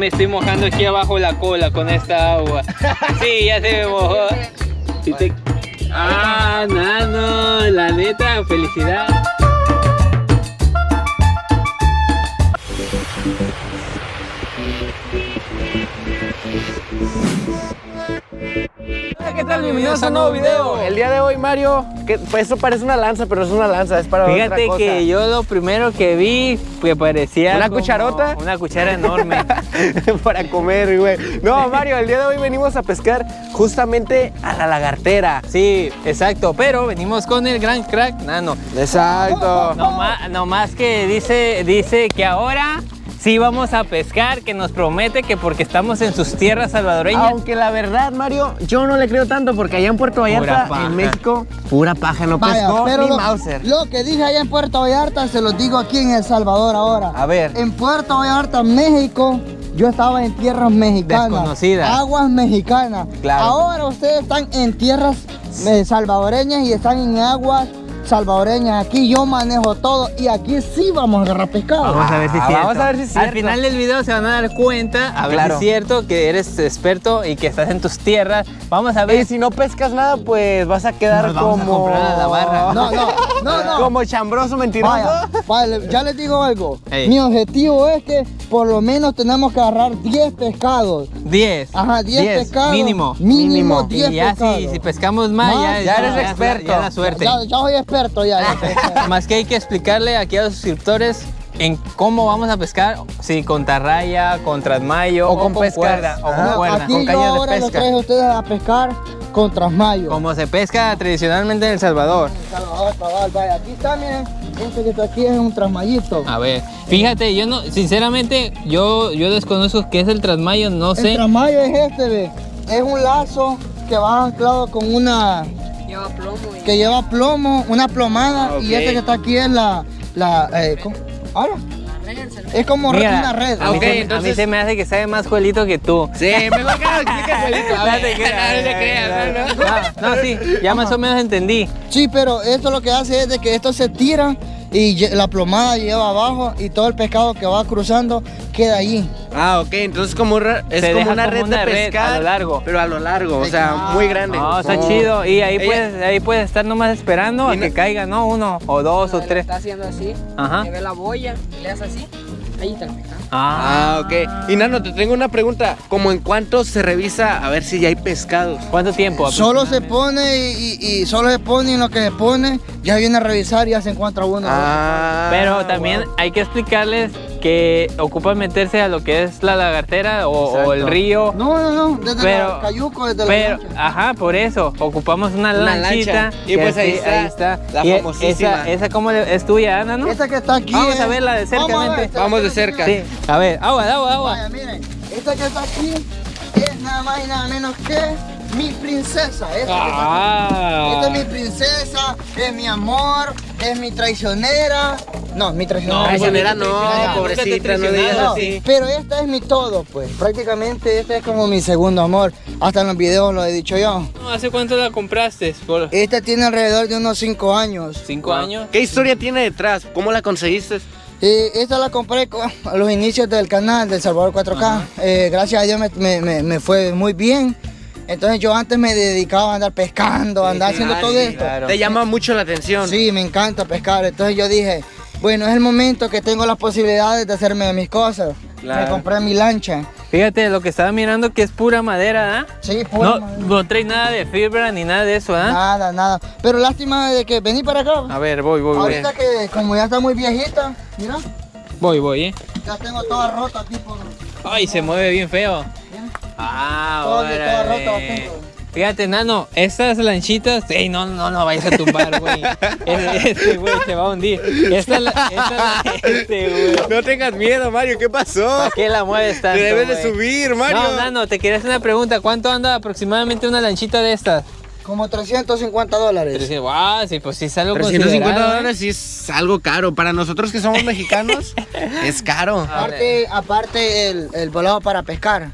me estoy mojando aquí abajo la cola con esta agua. Sí, ya se me mojó. Te- Ah, nano, la neta, felicidad. Hola, ¿qué tal? Bienvenidos a un nuevo video. El día de hoy, Mario, que pues eso parece una lanza, pero es una lanza, es para otra Fíjate cosa. que yo lo primero que vi que parecía ¿Una cucharota? Una cuchara enorme. para comer, güey. No, Mario, el día de hoy venimos a pescar justamente a la lagartera. Sí, exacto, pero venimos con el gran crack nano. Exacto. No más, no más que dice, dice que ahora sí vamos a pescar, que nos promete que porque estamos en sus tierras salvadoreñas. Aunque la verdad, Mario, yo no le creo tanto porque allá en Puerto Pura Vallarta, paja. en México, pura paja, no Vaya, pescó pero ni lo, Mauser. lo que dije allá en Puerto Vallarta se los digo aquí en El Salvador ahora. A ver. En Puerto Vallarta, México, yo estaba en tierras mexicanas. Desconocidas. Aguas mexicanas. Claro. Ahora ustedes están en tierras eh, salvadoreñas y están en aguas salvadoreñas. Aquí yo manejo todo y aquí sí vamos a agarrar pescado. Vamos a ver si es Ah, cierto. vamos a ver si es Al final del video se van a dar cuenta, a ver Claro. si es cierto que eres experto y que estás en tus tierras. Vamos a Y ver. si no pescas nada, pues vas a quedar Nos vamos a como... comprar a la barra. No, no, no, no. Como chambroso mentiroso. Vaya, vale, ya les digo algo. Mi objetivo es que por lo menos tenemos que agarrar 10 pescados. 10. Ajá, 10 10, pescados. mínimo. Mínimo Mínimo. 10 Y ya pescados. si, si pescamos más, Más, ya, ya eres ya- experto. Ya, la suerte. Ya, ya soy experto ya. ya experto. Más que hay que explicarle aquí a los suscriptores en cómo vamos a pescar, si con tarraya, con trasmayo O con pescas. cuerda, o con cuerda. Aquí con yo caña de ahora los pesca. traigo a ustedes a pescar con trasmayo. Como se pesca tradicionalmente en El Salvador. Salvador, cabal, vaya, aquí está, miren. Este que está aquí es un trasmayito. A ver, fíjate, yo no, sinceramente, yo, yo desconozco qué es el trasmayo, no El sé. trasmayo es este, ve. Es un lazo que va anclado con una... Que lleva plomo, una plomada. Y Ok. este que está aquí es la... la eh, ¿cómo? Ahora. Es como Mira, una red. A mí, a mí se me hace que sabe más juelito que tú. Sí, mejor que lo explique Juelito. No te creas, no te creas, ¿no? No, no, sí, ya más o menos entendí. Sí, pero esto lo que hace es de que esto se tira y la plomada lleva abajo y todo el pescado que va cruzando queda allí. Ah, ok, entonces como es Se como deja una como red una de red pescar. a lo largo. Pero a lo largo, o sea, muy grande. No, está Oh. chido. Y ahí Ella- puedes, ahí puedes estar nomás esperando a que no- caiga, ¿no? Uno, o dos, o tres. Está haciendo así. Ajá. Le ve la boya, le hace así. Ahí está el pescado. Ah. Ah, ok. Y Nano, te tengo una pregunta. ¿Cómo en cuánto se revisa a ver si ya hay pescados? ¿Cuánto tiempo? Solo se pone y, y- y solo se pone y en lo que se pone ya viene a revisar y ya se encuentra uno. Ah. Pero también wow. hay que explicarles que ocupan meterse a lo que es la lagartera o, o el río. No, no, no, desde Pero- la Cayuco, desde Pero, la lancha. ajá, por eso, ocupamos una, Una lanchita. lancha. Y pues ahí está la Y famosísima. Esa, esa como es tuya, Ana, ¿no? Esta que está aquí. Vamos a es- verla de cerca, Vamos a ver, Vamos de cerca. Sí. A ver, agua, agua, agua. Vaya, miren, esta que está aquí es nada más y nada menos que mi princesa. Esta. Ah. Esta es mi princesa, es mi amor, es mi traicionera. No, mi traicionera. No, Traicionera no, pobrecita, no digas así. Pero esta es mi todo, pues. Prácticamente este es como mi segundo amor. Hasta en los videos lo he dicho yo. ¿Hace cuánto la compraste? ¿Por Esta tiene alrededor de unos 5 años. cinco años? ¿Qué historia tiene detrás? ¿Cómo la conseguiste? Y esta la compré con- a los inicios del canal del Salvador 4K. Eh, gracias a Dios me, me- me- me fue muy bien. Entonces yo antes me dedicaba a andar pescando, a andar haciendo todo esto. claro. Te llama mucho la atención. Sí, me encanta pescar. Entonces yo dije, bueno, es el momento que tengo las posibilidades de hacerme mis cosas. Claro. Me compré mi lancha. Fíjate, lo que estaba mirando que es pura madera, ¿ah? Sí, pura No, madera. no trae nada de fibra ni nada de eso, ¿ah? Nada, nada. Pero lástima de que vení para acá. A ver, voy, voy, voy. Ahorita que como ya está muy viejita, mira, Voy, voy, ¿eh? ya tengo toda rota aquí por... Ay, se mueve bien feo. Mira. Ah, Todo- toda rota tengo. Fíjate, Nano, estas lanchitas... Ey, no, no, no vayas a tumbar, güey. Este este güey se va a hundir. Esta, la- esta, este, güey. No tengas miedo, Mario, ¿qué pasó? ¿Para qué la mueves tanto, Te debes de subir, Mario. No, Nano, te quería hacer una pregunta. ¿Cuánto anda aproximadamente una lanchita de estas? Como 350 dólares. Wow, sí, pues sí es algo 350 considerado, ¿eh? dólares sí es algo caro. Para nosotros que somos mexicanos, es caro. Aparte, aparte el, el volado para pescar.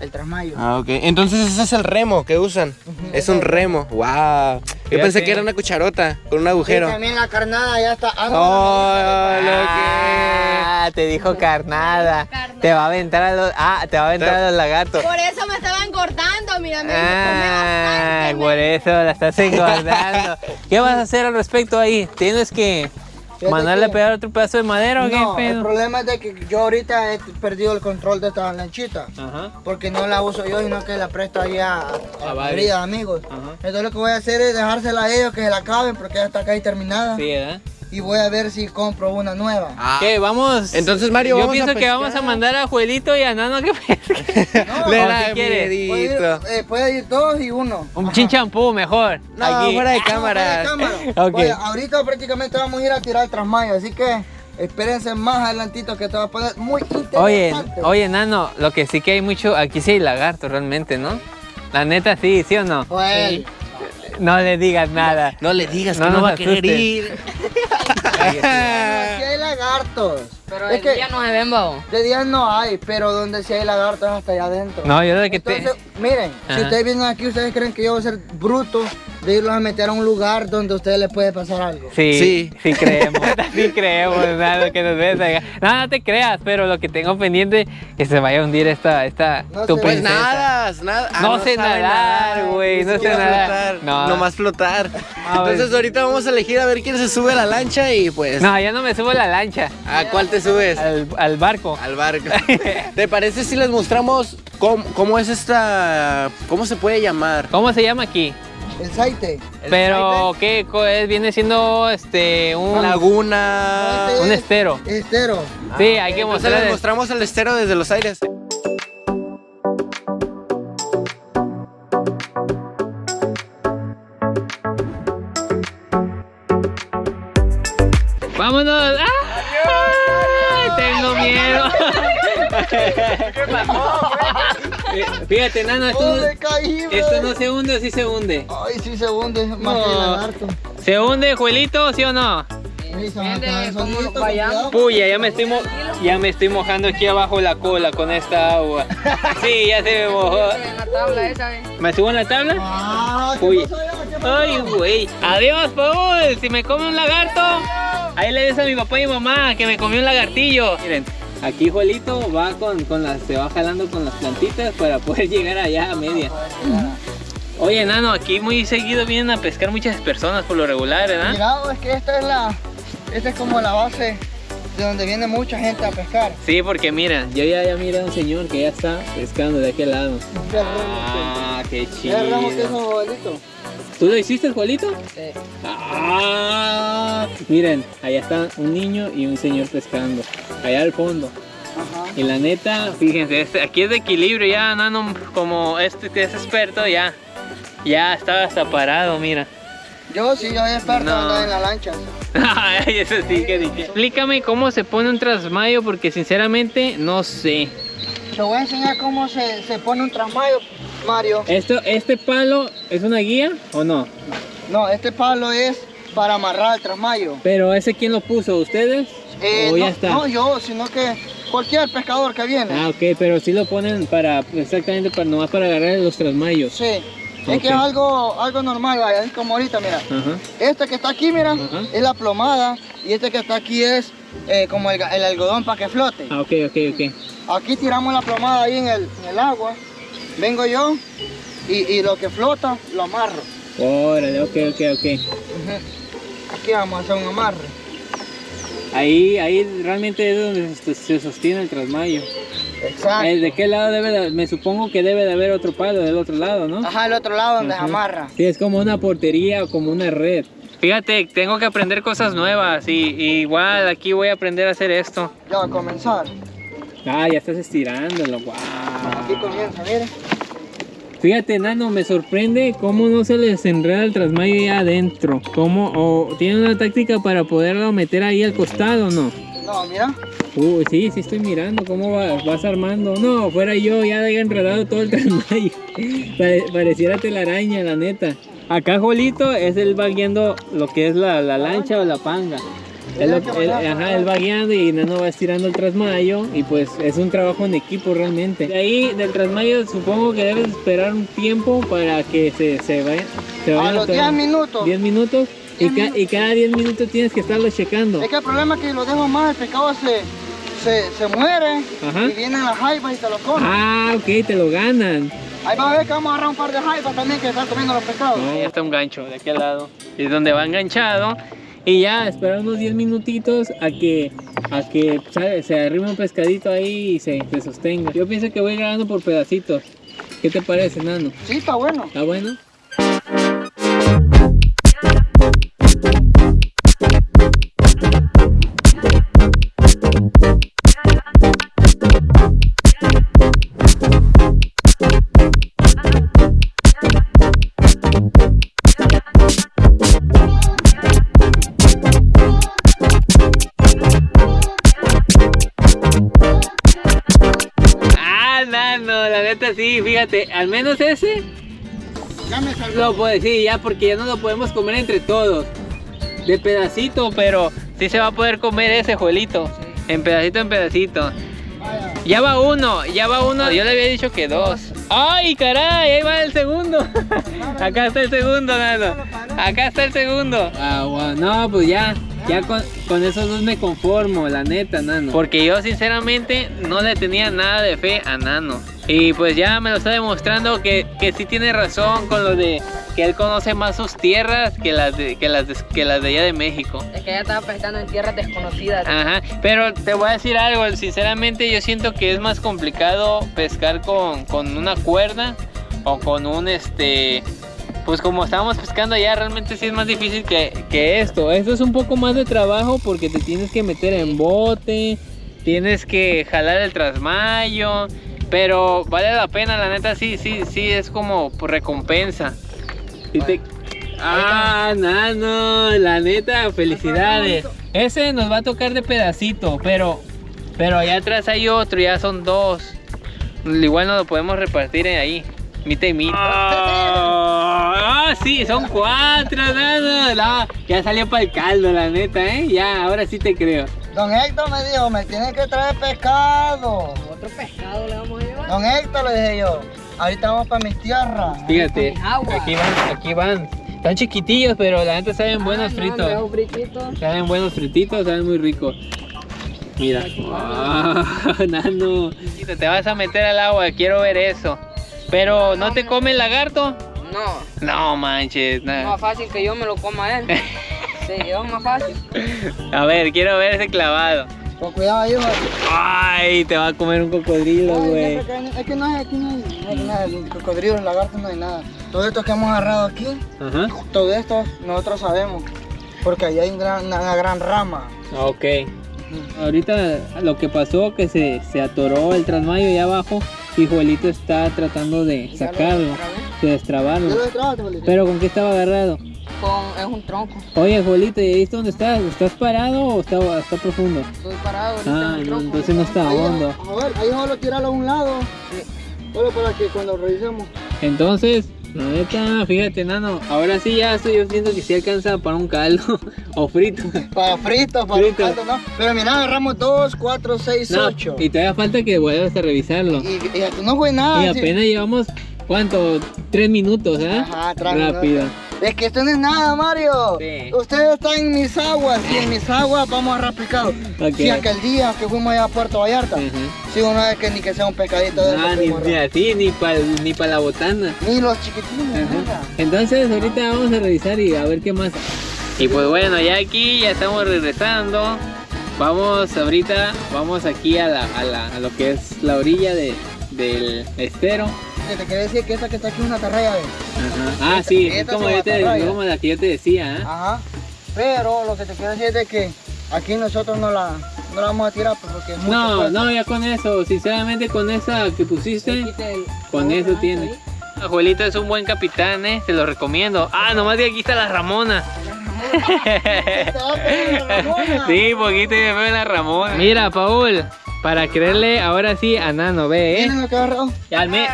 El trasmayo. Ah, ok. Entonces ese es el remo que usan. Es un remo. Wow. Yo pensé que era una cucharota con un Y agujero. también la carnada ya está. Oh, lo Ah, te dijo carnada. Te va a aventar a los, ah, te va a aventar a los lagartos. Por eso me estaba engordando, mira, me Ah, bastante, por eso la estás engordando. ¿Qué vas a hacer al respecto ahí? ¿Tienes que mandarle a pegar otro pedazo de madera o qué No, el pedo? problema es de que yo ahorita he perdido el control de esta lanchita. Ajá. Porque no la uso yo, sino que la presto ahí a, a, A amigos. Ajá. Entonces lo que voy a hacer es dejársela a ellos que se la acaben porque ya está casi terminada. Sí, ¿verdad? Y voy a ver si compro una nueva. Ah. ¿Qué? Vamos. Entonces, Mario, Yo vamos a pienso que vamos a mandar a Juelito y a Nano que pesque. No, Le da si quieres. Puede ir, eh, puede ir dos y uno. Un Ajá. chinchampú mejor. No, aquí. fuera de fuera cámara. de cámara. Ok. Vaya, ahorita prácticamente vamos a ir a tirar trasmayo, así que espérense más adelantito que te va a poner muy interesante. Oye, oye, Nano, lo que sí que hay mucho, aquí sí hay lagartos realmente, ¿no? La neta sí, ¿sí o no? Joel, No le digas nada. No le digas No que no nos va a querer ir. aquí hay lagartos. Pero es el que día no se ven, babo. de día no hay, pero donde sí hay lagartos hasta allá adentro. No, yo de que te... Entonces, miren, si Ajá. ustedes vienen aquí, ustedes creen que yo voy a ser bruto de irlos a meter a un lugar donde a ustedes les puede pasar algo. Sí, Sí. sí, creemos, sí creemos, nada que nos ves. No, no te creas, pero lo que tengo pendiente es que se vaya a hundir esta, esta, No tu sé. Pues nada, nada. Ah, No sé sabe nadar, güey, Ni no sé nadar. No. Nomás flotar. Entonces ahorita vamos a elegir a ver quién se sube a la lancha y pues... No, ya no me subo a la lancha, ¿A cuál te subes? al, al barco. Al barco. ¿Te parece si les mostramos cómo, cómo es esta... cómo se puede llamar? ¿Cómo se llama aquí? El saite. ¿El Pero, ¿qué co- es? viene siendo este un, Laguna... Este un estero? Estero. Sí, hay que mostrar. les mostramos el estero desde los aires. ¡Vámonos! ¡Ay! Tengo miedo. ¿Qué pasó? Fíjate, nano, esto ¡Oh, no, me caí, esto no se hunde o sí se hunde. Ay, sí se hunde, más que el No. lagarto. ¿Se hunde, Juelito, sí o no? Sí, solito. Puya, ya me estoy mo- ya me estoy mojando aquí abajo la cola con esta agua. Sí, ya se me mojó. En la tabla esa, ¿eh? ¿Me subo en la tabla? Ah, ¿qué Uy. pasó allá? ¿Qué pasó? Ay, güey. Adiós, Paul. Si me come un lagarto, ahí le des a mi papá y mamá que me comió un lagartillo. Miren, aquí Juelito va con, con las, se va jalando con las plantitas para poder llegar allá a media. Oye, Nano, aquí muy seguido vienen a pescar muchas personas por lo regular, ¿verdad? Mira, es que esta es la, esta es como la base de donde viene mucha gente a pescar. Sí, porque mira, yo ya, ya miré a un señor que ya está pescando de aquel lado. Ah, qué agarramos que es chido. un abuelito. ¿Tú lo hiciste, Juelito? Sí. Ah, miren, allá está un niño y un señor pescando. Allá al fondo. Ajá. Y la neta, fíjense, este- aquí es de equilibrio ya, Nano, como este que es experto, ya. Ya estaba hasta parado, mira. Yo sí, yo soy experto No. en la lancha. Ay, eso sí que dije. Explícame cómo se pone un trasmayo, porque sinceramente no sé. Te voy a enseñar cómo se, se pone un trasmayo, Mario. Esto, ¿Este palo es una guía o no? No, este palo es para amarrar el trasmayo. Pero ese quién lo puso, ¿ustedes? Eh, ¿O ya no, está? no yo, sino que cualquier pescador que viene. Ah, ok, pero sí lo ponen para, exactamente, para nomás para agarrar los trasmayos. Sí. Es que es algo, algo normal, vaya, es como ahorita, mira. Este que está aquí, mira, es la plomada y este que está aquí es eh, como el, el algodón para que flote. Ah, ok, ok, ok. Aquí tiramos la plomada ahí en el, en el agua. Vengo yo y, y lo que flota lo amarro. Órale, ok, ok, ok. Aquí vamos a hacer un amarre. Ahí, ahí realmente es donde se- sostiene el trasmayo. Exacto. Eh, ¿De qué lado debe de, me supongo que debe de haber otro palo del otro lado, ¿no? Ajá, el otro lado donde Ajá. se amarra. Sí, es como una portería o como una red. Fíjate, tengo que aprender cosas nuevas y, y igual aquí voy a aprender a hacer esto. Ya va a comenzar. Ah, ya estás estirándolo, wow. Aquí comienza, mire. Fíjate, Nano, me sorprende cómo no se les enreda el trasmayo ahí adentro. ¿Cómo? ¿O tiene una táctica para poderlo meter ahí al costado o no? No, mira. Uy, sí, sí estoy mirando cómo va- vas armando. No, fuera yo, ya había enredado todo el trasmayo. Pare- pareciera telaraña, la neta. Acá Jolito es él va guiando lo que es la, la lancha o la panga. Él, lo- él- ajá, él va guiando y Nano va estirando el trasmayo y pues es un trabajo en equipo realmente. De ahí del trasmayo supongo que debes esperar un tiempo para que se, se vaya. Se A vayan los 10 atorando. minutos. 10 minutos y, ca- y cada 10 minutos tienes que estarlo checando. Es que el problema es que lo dejo más, el pescado se, se, se muere Ajá. y vienen las jaivas y se lo comen. Ah, ok, te lo ganan. Ahí vas a ver que vamos a agarrar un par de jaivas también que están comiendo los pescados. Ahí está un gancho de aquel lado. Es donde va enganchado. Y ya, esperar unos 10 minutitos a que, a que se arrime un pescadito ahí y se, se sostenga. Yo pienso que voy grabando por pedacitos. ¿Qué te parece, Nano? Sí, está bueno. ¿Está bueno? Neta sí, fíjate, al menos ese Ya me salvó. Lo puedo decir ya porque ya no lo podemos comer entre todos. De pedacito, pero sí se va a poder comer ese juelito. En pedacito en pedacito. Vaya. Ya va uno, ya va uno. Yo le había dicho que dos. ¡Ay, caray! Ahí va el segundo. Acá está el segundo, Nano. Acá está el segundo. Ah, wow. No, pues ya. Ya con, con esos dos me conformo, la neta, Nano. Porque yo sinceramente no le tenía nada de fe a Nano. Y pues ya me lo está demostrando que, que sí tiene razón con lo de que él conoce más sus tierras que las de, que las de, que las de allá de México. Es que ella estaba pescando en tierras desconocidas. Ajá, pero te voy a decir algo, sinceramente yo siento que es más complicado pescar con, con una cuerda o con un este, pues como estábamos pescando allá realmente sí es más difícil que, que esto. Esto es un poco más de trabajo porque te tienes que meter en bote, tienes que jalar el trasmayo, pero vale la pena, la neta sí, sí, sí es como recompensa. Sí te- Ah, nano, la neta, felicidades. Ese nos va a tocar de pedacito, pero pero allá atrás hay otro, ya son dos. Igual no lo podemos repartir ahí. Mitad y mitad. Ah, sí, son cuatro, nano. No, ya salió para el caldo, la neta, ¿eh? Ya, ahora sí te creo. Don Héctor me dijo, me tiene que traer pescado. Otro pescado le vamos a llevar. Don Héctor le dije yo, ahorita vamos para mis tierras. Fíjate, aquí van, aquí van. Están chiquitillos, pero la neta saben buenos fritos. un fritito. Saben buenos frititos, saben muy ricos. Mira. Ah, nano. Te vas a meter al agua, quiero ver eso. Pero, ¿no te come el lagarto? No, No manches. es na- más fácil que yo me lo coma él. Sí, es más fácil. A ver, quiero ver ese clavado. Con cuidado, hijo. Ay, te va a comer un cocodrilo, güey. Es que no hay, aquí no hay, no hay nada, el cocodrilo, el lagarto, no hay nada. Todo esto que hemos agarrado aquí, Ajá. todo esto nosotros sabemos. Porque ahí hay una, una gran rama. Ok. Ahorita lo que pasó que se, se atoró el trasmayo allá abajo y Juelito está tratando de sacarlo, de ¿Ya destrabarlo. Pero ¿con qué estaba agarrado? Con, es un tronco. Oye, Juelito, ¿y ahí está dónde estás? ¿Estás parado o está, está profundo? Estoy parado ahorita Ah, en el no, tronco. entonces no está Ahí, hondo. A ver, ahí solo tirarlo a un lado. Solo para que cuando revisemos. Entonces, la neta, fíjate, nano, ahora sí ya estoy yo siento que sí alcanza para un caldo o frito. Para frito, para Frito. caldo, ¿no? Pero mira, agarramos 2, 4, 6, No, 8. y todavía falta que vuelvas a revisarlo. Y, y no fue nada. Y sí. apenas llevamos, ¿cuánto? Tres minutos, ¿eh? Ajá, Rápido. Es que esto no es nada, Mario. Sí. Usted está en mis aguas y en mis aguas vamos a replicar. Ok. Sí, aquel día que fuimos allá a Puerto Vallarta. Ajá. Sí, una vez que ni que sea un pescadito de Ah, esos ni, ni así, ni para ni pa la botana. Ni los chiquitines, nada. Entonces ahorita vamos a revisar y a ver qué más. Y pues bueno, ya aquí ya estamos regresando. Vamos ahorita, vamos aquí a, la, a, la- a lo que es la orilla de, del estero. Que te quería decir que esta que está aquí es una carrera de. Ah, sí, es esta como, es yo te, matarraya. como la que yo te decía, ¿eh? Ajá. Pero lo que te quiero decir es de que aquí nosotros no la, no la vamos a tirar pues, porque es No, no, ya con eso, sinceramente con esa que pusiste, con eso tiene. Abuelito es un buen capitán, ¿eh? Se lo recomiendo. Ah, nomás de aquí está la Ramona. Te. Sí, poquito me veo la Ramona. Mira, Paul, para creerle ahora sí a Nano, ve, ¿eh? Ya al me...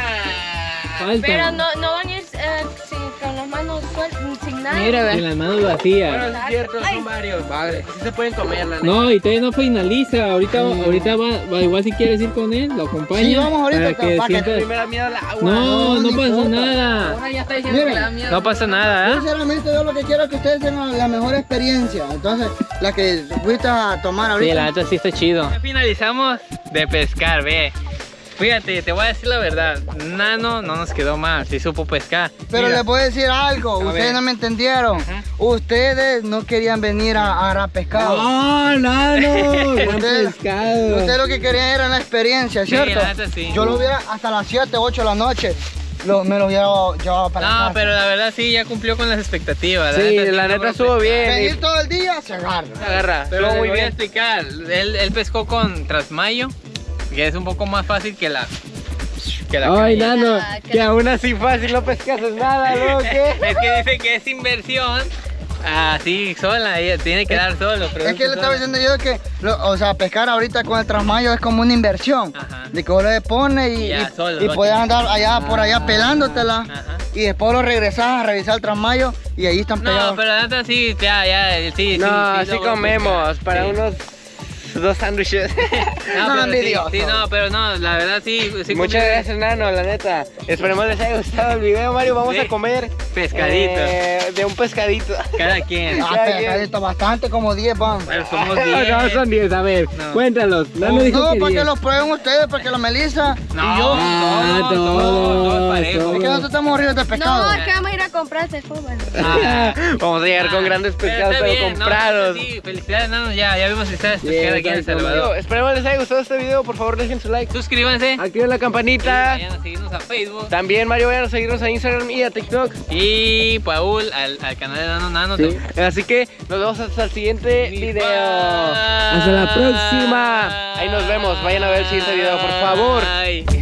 Falta. Pero no, no van a ir eh, sin, con las manos sueltas, sin En ve. las manos vacías. Bueno, es cierto, son varios. Padre, sí se pueden comer, la. No, y todavía no finaliza. Ahorita, ahorita va, va- igual si quieres ir con él, lo acompaña. Sí, vamos ahorita, para que para que- sientas- A mí me da miedo agua. No, No, pasa importa. nada. Ahora ya está diciendo Mire. que le da miedo. No pasa nada, ¿eh? Sinceramente yo lo que quiero es que ustedes tengan la mejor experiencia. Entonces, la que fuiste a tomar Sí, ahorita. la neta sí está chido. Ya finalizamos de pescar, ve. Fíjate, te voy a decir la verdad. Nano no nos quedó mal, sí supo pescar. Pero Mira, les voy a decir algo, A ustedes ver. no me entendieron. Ustedes no querían venir a a agarrar pescado. ¡Oh, Nano! Ustedes- pescado. Ustedes lo que querían era la experiencia, Sí, ¿cierto? la neta sí. Yo lo hubiera hasta las 7, 8 de la noche, lo- me lo hubiera llevado para la No, casa. pero la verdad sí, ya cumplió con las expectativas. Sí, sí la neta estuvo bien. Venir todo el día se agarra. Agarra, Pero muy voy a bien. explicar. Él, él pescó con Trasmayo, que es un poco más fácil que la. Que la Ay, nano, Ah, que- que aún así fácil no pescas nada, ¿no? ¿Qué? Es que dice que es inversión. Así, sola, ella tiene que dar solo. Es que le estaba diciendo yo que, lo- o sea, pescar ahorita con el trasmayo es como una inversión. Ajá. De que vos le pones y, Ya, y- solo, y no puedes tiene- andar allá por allá pelándotela. Ajá. Y después lo regresas a revisar el trasmayo y ahí están pegados. No, pero la neta sí, ya, ya, sí, sí. No, sí comemos pescar, para sí. unos dos sándwiches. No, No, pero sí, sí, no, pero no, la verdad sí. sí Muchas comí gracias, Nano, la neta. Esperemos les haya gustado el video, Mario. Vamos Sí. a comer Pescadito. eh, de un pescadito. Cada quien. Ah, pero ya. está bastante, como 10 van. Bueno, somos No, 10. no, son 10, a ver, No. cuéntalos. Nano No, dijo No, que para que 10. los prueben ustedes, porque la Melissa No, y yo. todo, todo, todo parejo. Es que nosotros estamos horribles de pescado. No, es que vamos a ir a comprar este fútbol. Ah. Vamos a llegar con Ah, grandes pero pescados, está pero bien, no, comprados. sí, felicidades, Nano, ya, ya vimos que ustedes Bien, pescar aquí en El exacto. Salvador. Esperemos les haya gustado este video. Por favor, dejen su like. Suscríbanse. Activen la Y campanita. vayan a seguirnos a Facebook. También, Mario, vayan a seguirnos a Instagram y a TikTok. Y Paul al, al canal de Nano Nano. Sí. Así que nos vemos hasta el siguiente video. Hasta Hasta la próxima. Ahí nos vemos. Vayan a ver el siguiente video, por favor. Bye.